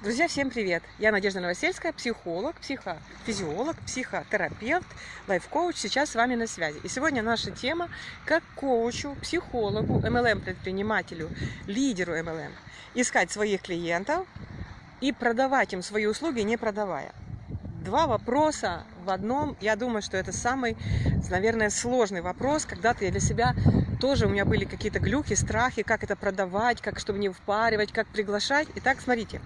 Друзья, всем привет! Я Надежда Новосельская, психолог, психофизиолог, психотерапевт, лайф-коуч. Сейчас с вами на связи. И сегодня наша тема как коучу, психологу, MLM-предпринимателю, лидеру MLM искать своих клиентов и продавать им свои услуги, не продавая. Два вопроса в одном. Я думаю, что это самый, наверное, сложный вопрос. Когда-то я для себя тоже у меня были какие-то глюки, страхи, как это продавать, как чтобы не впаривать, как приглашать. Итак, смотрите.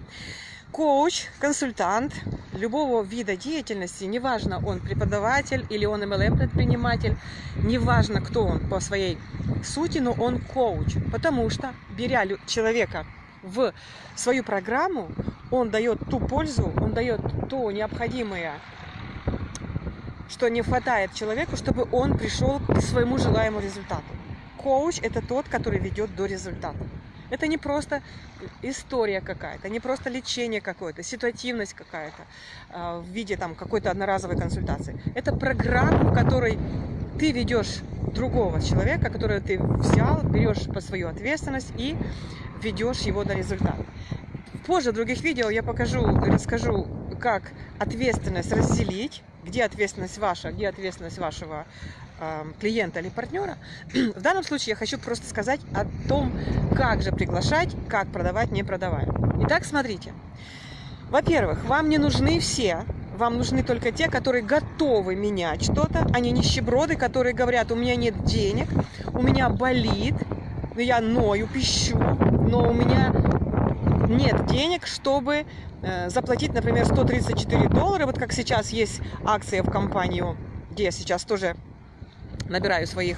Коуч, консультант любого вида деятельности, неважно, он преподаватель или он MLM-предприниматель, неважно, кто он по своей сути, но он коуч. Потому что, беря человека в свою программу, он дает ту пользу, он дает то необходимое что не хватает человеку, чтобы он пришел к своему желаемому результату. Коуч – это тот, который ведет до результата. Это не просто история какая-то, не просто лечение какое-то, ситуативность какая-то э, в виде там какой-то одноразовой консультации. Это программа, в которой ты ведешь другого человека, которого ты взял, берешь под свою ответственность и ведешь его до результата. Позже в других видео я покажу, расскажу, как ответственность разделить, где ответственность ваша, где ответственность вашего клиента или партнера. В данном случае я хочу просто сказать о том, как же приглашать, как продавать, не продавая. Итак, смотрите. Во-первых, вам не нужны все, вам нужны только те, которые готовы менять что-то, а не нищеброды, которые говорят, у меня нет денег, у меня болит, я ною, пищу, но у меня нет денег, чтобы э, заплатить, например, 134 доллара, вот как сейчас есть акция в компанию, где я сейчас тоже набираю своих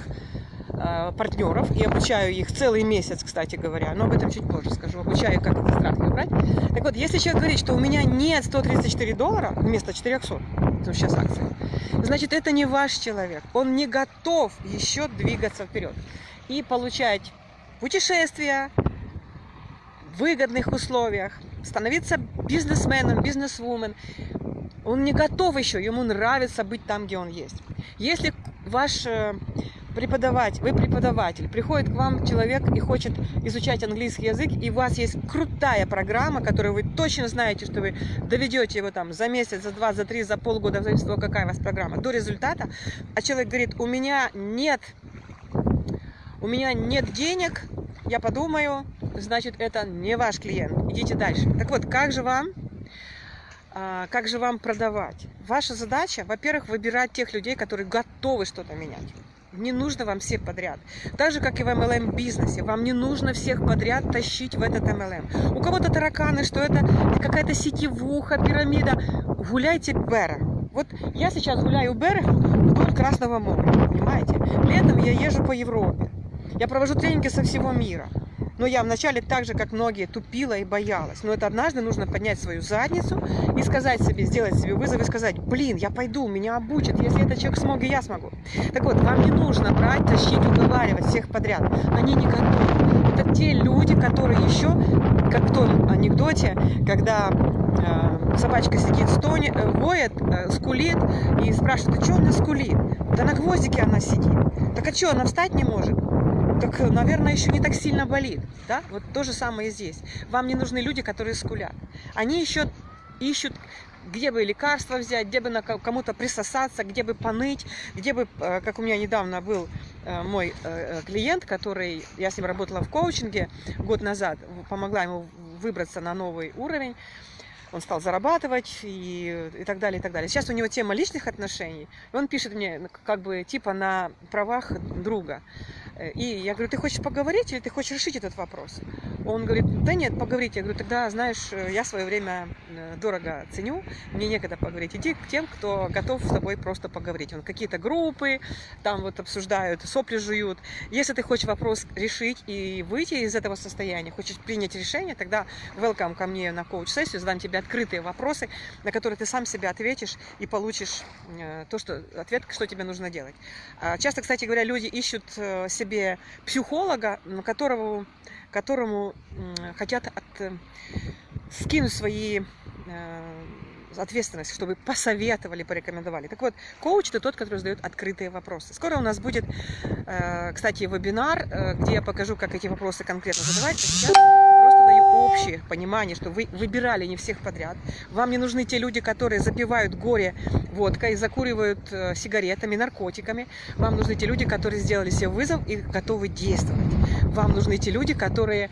э, партнеров и обучаю их целый месяц, кстати говоря, но об этом чуть позже скажу, обучаю, как эти страхи убрать. Так вот, если человек говорит, что у меня нет 134 доллара вместо 400, потому сейчас акция, значит, это не ваш человек, он не готов еще двигаться вперед и получать путешествия, выгодных условиях, становиться бизнесменом, бизнесвумен. Он не готов еще, ему нравится быть там, где он есть. Если ваш э, преподаватель, вы преподаватель, приходит к вам человек и хочет изучать английский язык, и у вас есть крутая программа, которую вы точно знаете, что вы доведете его там за месяц, за два, за три, за полгода, в зависимости от того, какая у вас программа, до результата, а человек говорит, у меня нет, у меня нет денег, я подумаю, значит, это не ваш клиент. Идите дальше. Так вот, как же вам, как же вам продавать? Ваша задача, во-первых, выбирать тех людей, которые готовы что-то менять. Не нужно вам всех подряд. Так же, как и в MLM бизнесе. Вам не нужно всех подряд тащить в этот MLM. У кого-то тараканы, что это какая-то сетевуха, пирамида. Гуляйте Бера. Вот я сейчас гуляю Бера вдоль Красного моря, понимаете? Летом я езжу по Европе. Я провожу тренинги со всего мира. Но я вначале так же, как многие, тупила и боялась. Но это однажды нужно поднять свою задницу и сказать себе, сделать себе вызов и сказать, блин, я пойду, меня обучат. Если этот человек смог, и я смогу. Так вот, вам не нужно брать, тащить, уговаривать всех подряд. Они не готовы. Это те люди, которые еще, как в том анекдоте, когда э, собачка сидит, стонет, э, воет, э, скулит и спрашивает, а что она скулит? Да на гвоздике она сидит. Так а что, она встать не может? Так, наверное, еще не так сильно болит. Да? Вот то же самое здесь. Вам не нужны люди, которые скулят. Они еще ищут, где бы лекарства взять, где бы кому-то присосаться, где бы поныть, где бы, э, как у меня недавно был э, мой э, клиент, который, я с ним работала в коучинге год назад, помогла ему выбраться на новый уровень, он стал зарабатывать и, и так далее, и так далее. Сейчас у него тема личных отношений, он пишет мне как бы типа на правах друга. И я говорю, ты хочешь поговорить или ты хочешь решить этот вопрос? Он говорит, да нет, поговорить. Я говорю, тогда, знаешь, я свое время э, дорого ценю, мне некогда поговорить. Иди к тем, кто готов с тобой просто поговорить. Он какие-то группы там вот обсуждают, сопли жуют. Если ты хочешь вопрос решить и выйти из этого состояния, хочешь принять решение, тогда welcome ко мне на коуч-сессию, задам тебе открытые вопросы, на которые ты сам себе ответишь и получишь э, то, что, ответ, что тебе нужно делать. А часто, кстати говоря, люди ищут э, себе психолога, которого, которому хотят от, э, скинуть свои э, ответственность, чтобы посоветовали, порекомендовали. Так вот, коуч – это тот, который задает открытые вопросы. Скоро у нас будет, э, кстати, вебинар, где я покажу, как эти вопросы конкретно задавать. А сейчас общее понимание, что вы выбирали не всех подряд. Вам не нужны те люди, которые запивают горе водкой, закуривают э, сигаретами, наркотиками. Вам нужны те люди, которые сделали себе вызов и готовы действовать. Вам нужны те люди, которые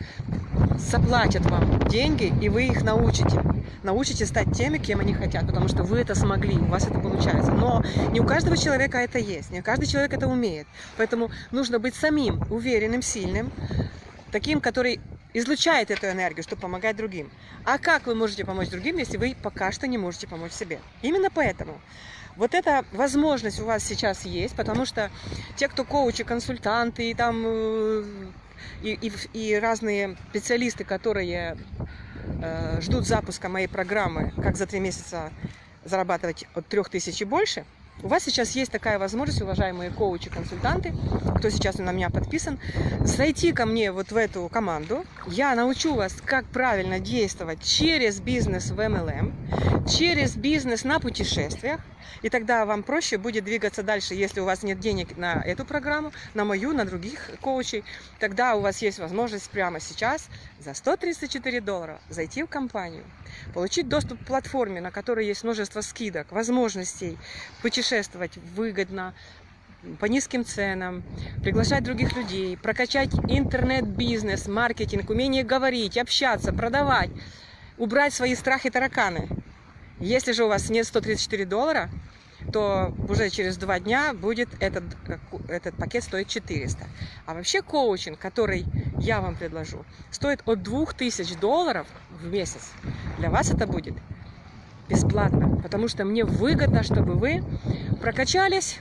заплатят вам деньги, и вы их научите. Научите стать теми, кем они хотят, потому что вы это смогли, у вас это получается. Но не у каждого человека это есть, не каждый человек это умеет. Поэтому нужно быть самим уверенным, сильным, таким, который излучает эту энергию, чтобы помогать другим. А как вы можете помочь другим, если вы пока что не можете помочь себе? Именно поэтому вот эта возможность у вас сейчас есть, потому что те, кто коучи, консультанты и там э, и, и, и разные специалисты, которые э, ждут запуска моей программы, как за три месяца зарабатывать от 3000 и больше, у вас сейчас есть такая возможность, уважаемые коучи, консультанты, кто сейчас на меня подписан, зайти ко мне вот в эту команду. Я научу вас, как правильно действовать через бизнес в MLM, через бизнес на путешествиях, и тогда вам проще будет двигаться дальше, если у вас нет денег на эту программу, на мою, на других коучей. Тогда у вас есть возможность прямо сейчас за 134 доллара зайти в компанию, получить доступ к платформе, на которой есть множество скидок, возможностей путешествовать выгодно, по низким ценам, приглашать других людей, прокачать интернет-бизнес, маркетинг, умение говорить, общаться, продавать, убрать свои страхи тараканы. Если же у вас нет 134 доллара, то уже через два дня будет этот, этот пакет стоить 400. А вообще коучинг, который я вам предложу, стоит от 2000 долларов в месяц. Для вас это будет бесплатно, потому что мне выгодно, чтобы вы прокачались,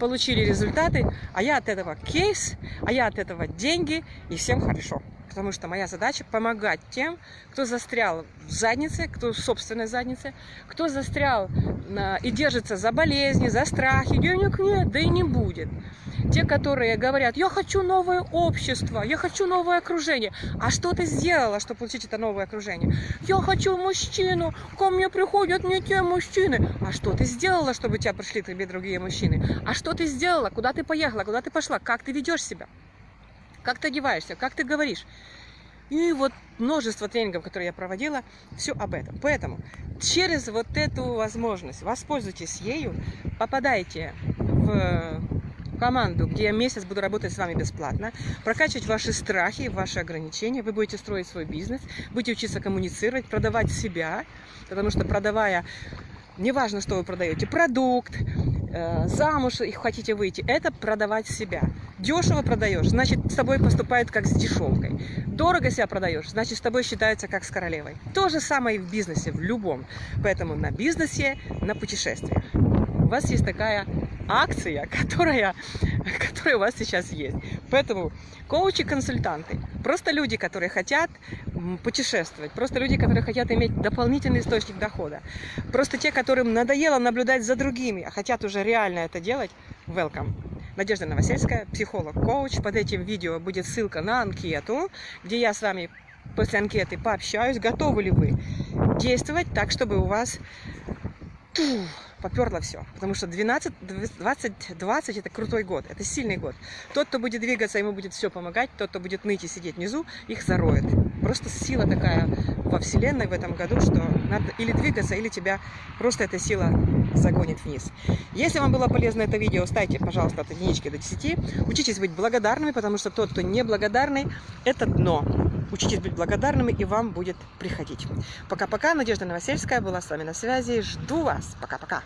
получили результаты, а я от этого кейс, а я от этого деньги, и всем хорошо потому что моя задача помогать тем, кто застрял в заднице, кто в собственной заднице, кто застрял и держится за болезни, за страхи, денег нет, да и не будет. Те, которые говорят, я хочу новое общество, я хочу новое окружение. А что ты сделала, чтобы получить это новое окружение? Я хочу мужчину, ко мне приходят не те мужчины. А что ты сделала, чтобы тебя пришли к тебе другие мужчины? А что ты сделала, куда ты поехала, куда ты пошла, как ты ведешь себя? как ты одеваешься, как ты говоришь. И вот множество тренингов, которые я проводила, все об этом. Поэтому через вот эту возможность воспользуйтесь ею, попадайте в команду, где я месяц буду работать с вами бесплатно, прокачивать ваши страхи, ваши ограничения, вы будете строить свой бизнес, будете учиться коммуницировать, продавать себя, потому что продавая, неважно, что вы продаете, продукт, Э, замуж и хотите выйти, это продавать себя. Дешево продаешь, значит, с тобой поступают как с дешевкой. Дорого себя продаешь, значит, с тобой считаются как с королевой. То же самое и в бизнесе, в любом. Поэтому на бизнесе, на путешествиях. У вас есть такая акция, которая, которая у вас сейчас есть. Поэтому коучи-консультанты, просто люди, которые хотят путешествовать, просто люди, которые хотят иметь дополнительный источник дохода, просто те, которым надоело наблюдать за другими, а хотят уже реально это делать, welcome. Надежда Новосельская, психолог-коуч. Под этим видео будет ссылка на анкету, где я с вами после анкеты пообщаюсь, готовы ли вы действовать так, чтобы у вас поперло все. Потому что 12, 20, 20 это крутой год, это сильный год. Тот, кто будет двигаться, ему будет все помогать, тот, кто будет ныть и сидеть внизу, их зароет. Просто сила такая во Вселенной в этом году, что надо или двигаться, или тебя просто эта сила загонит вниз. Если вам было полезно это видео, ставьте, пожалуйста, от единички до 10. Учитесь быть благодарными, потому что тот, кто не благодарный, это дно. Учитесь быть благодарными, и вам будет приходить. Пока-пока. Надежда Новосельская была с вами на связи. Жду вас. Пока-пока.